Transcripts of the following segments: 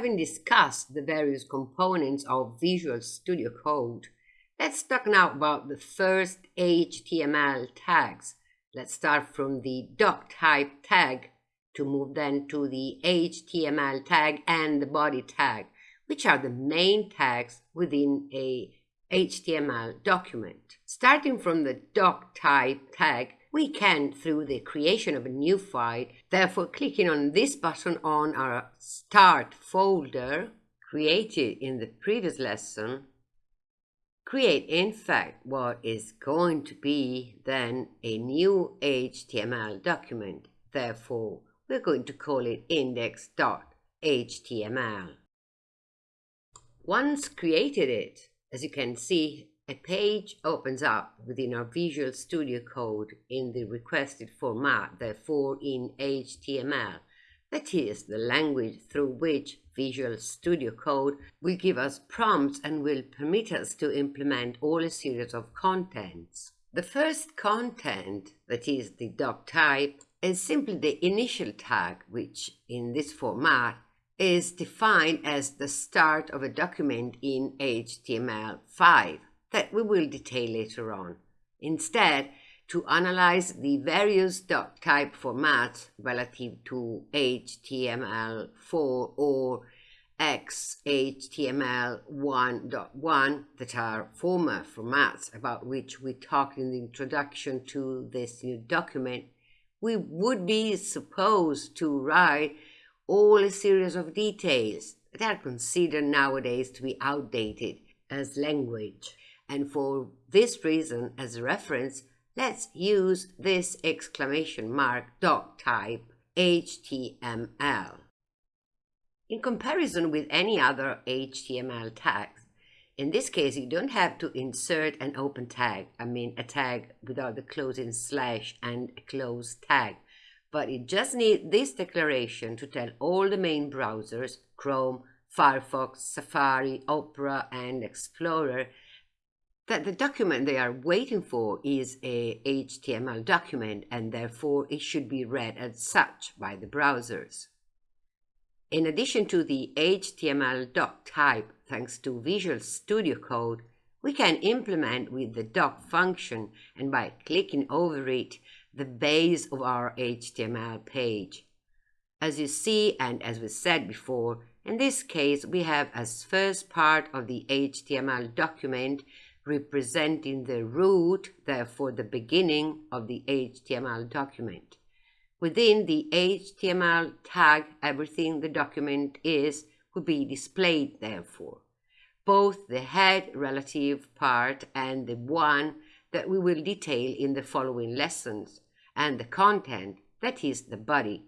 having discussed the various components of Visual Studio Code, let's talk now about the first HTML tags. Let's start from the doctype tag to move then to the HTML tag and the body tag, which are the main tags within a HTML document. Starting from the doctype tag, we can, through the creation of a new file, therefore clicking on this button on our Start folder, created in the previous lesson, create in fact what is going to be then a new HTML document. Therefore, we're going to call it index.html. Once created it, as you can see, a page opens up within our Visual Studio Code in the requested format, therefore in HTML. That is the language through which Visual Studio Code will give us prompts and will permit us to implement all a series of contents. The first content, that is the doc type, is simply the initial tag, which in this format is defined as the start of a document in HTML5 that we will detail later on. Instead, to analyze the various doc type formats relative to HTML4 or XHTML1.1 that are former formats about which we talked in the introduction to this new document, we would be supposed to write all a series of details that are considered nowadays to be outdated as language. And for this reason, as a reference, let's use this exclamation mark doc type HTML. In comparison with any other HTML tags, in this case, you don't have to insert an open tag, I mean a tag without the closing slash and a close tag, but you just need this declaration to tell all the main browsers, Chrome, Firefox, Safari, Opera, and Explorer, that the document they are waiting for is a HTML document and therefore it should be read as such by the browsers. In addition to the HTML doc type, thanks to Visual Studio Code, we can implement with the doc function and by clicking over it the base of our HTML page. As you see and as we said before, in this case we have as first part of the HTML document representing the root, therefore the beginning of the HTML document. Within the HTML tag, everything the document is will be displayed therefore. Both the head relative part and the one that we will detail in the following lessons, and the content, that is the body.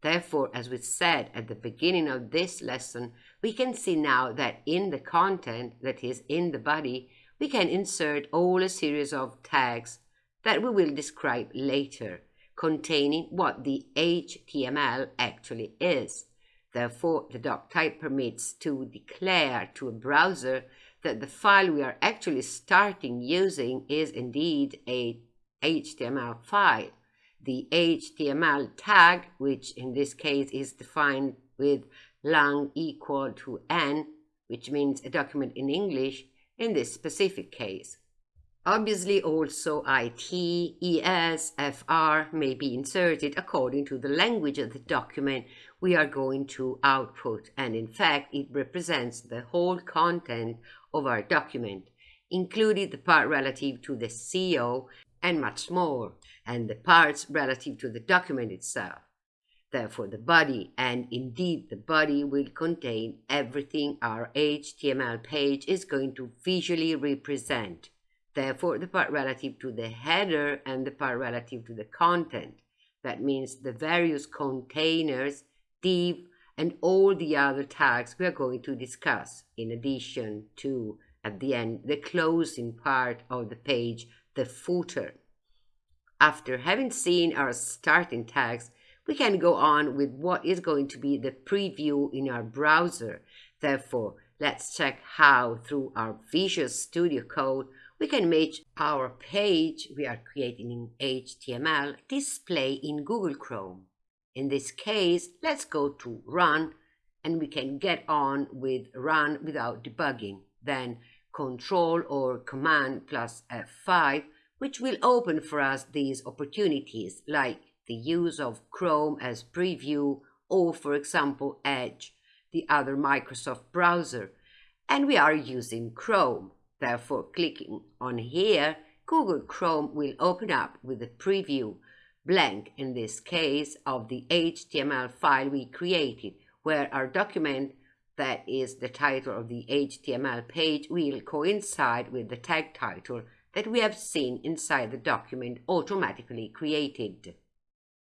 Therefore, as we said at the beginning of this lesson, we can see now that in the content, that is in the body, we can insert all a series of tags that we will describe later, containing what the HTML actually is. Therefore, the doc type permits to declare to a browser that the file we are actually starting using is indeed a HTML file. The HTML tag, which in this case is defined with lang equal to en, which means a document in English, in this specific case. Obviously also IT, ES, FR may be inserted according to the language of the document we are going to output and in fact it represents the whole content of our document, including the part relative to the SEO and much more, and the parts relative to the document itself. Therefore, the body, and indeed the body will contain everything our HTML page is going to visually represent. Therefore, the part relative to the header and the part relative to the content. That means the various containers, div, and all the other tags we are going to discuss, in addition to, at the end, the closing part of the page, the footer. After having seen our starting tags, we can go on with what is going to be the preview in our browser. Therefore, let's check how through our Visual Studio Code we can make our page we are creating in HTML display in Google Chrome. In this case, let's go to Run and we can get on with run without debugging. Then Control or Command plus F5, which will open for us these opportunities like the use of Chrome as preview or, for example, Edge, the other Microsoft browser. And we are using Chrome. Therefore, clicking on here, Google Chrome will open up with a preview, blank in this case, of the HTML file we created, where our document that is the title of the HTML page will coincide with the tag title that we have seen inside the document automatically created.